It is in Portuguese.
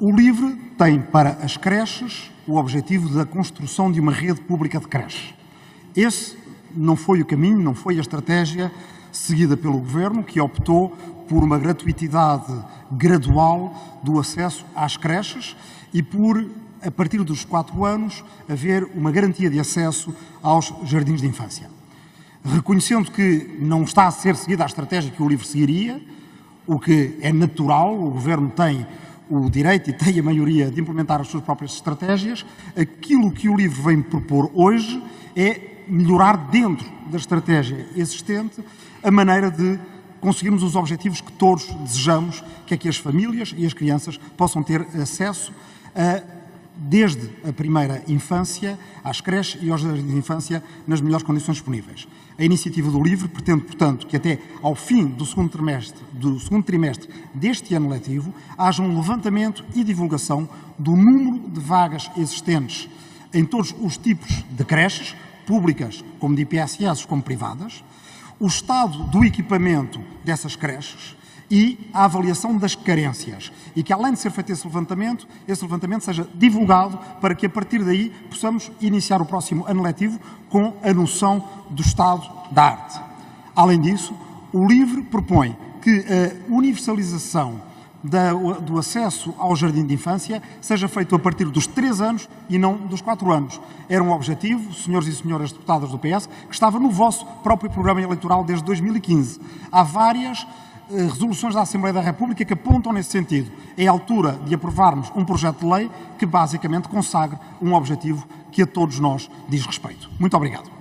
O LIVRE tem para as creches o objetivo da construção de uma rede pública de creches. Esse não foi o caminho, não foi a estratégia seguida pelo Governo, que optou por uma gratuitidade gradual do acesso às creches e por, a partir dos quatro anos, haver uma garantia de acesso aos jardins de infância. Reconhecendo que não está a ser seguida a estratégia que o LIVRE seguiria, o que é natural, o Governo tem o direito e tem a maioria de implementar as suas próprias estratégias, aquilo que o LIVRE vem propor hoje é melhorar dentro da estratégia existente a maneira de conseguirmos os objetivos que todos desejamos, que é que as famílias e as crianças possam ter acesso a, desde a primeira infância às creches e aos jardins de infância nas melhores condições disponíveis. A iniciativa do LIVRE pretende, portanto, que até ao fim do segundo trimestre, do segundo trimestre deste ano letivo haja um levantamento e divulgação do número de vagas existentes em todos os tipos de creches, públicas como de IPSS como privadas, o estado do equipamento dessas creches e a avaliação das carências. E que, além de ser feito esse levantamento, esse levantamento seja divulgado para que, a partir daí, possamos iniciar o próximo ano letivo com a noção do estado da arte. Além disso, o LIVRE propõe que a universalização do acesso ao jardim de infância seja feito a partir dos 3 anos e não dos 4 anos. Era um objetivo, senhores e senhoras deputadas do PS, que estava no vosso próprio programa eleitoral desde 2015. Há várias eh, resoluções da Assembleia da República que apontam nesse sentido. É a altura de aprovarmos um projeto de lei que basicamente consagre um objetivo que a todos nós diz respeito. Muito obrigado.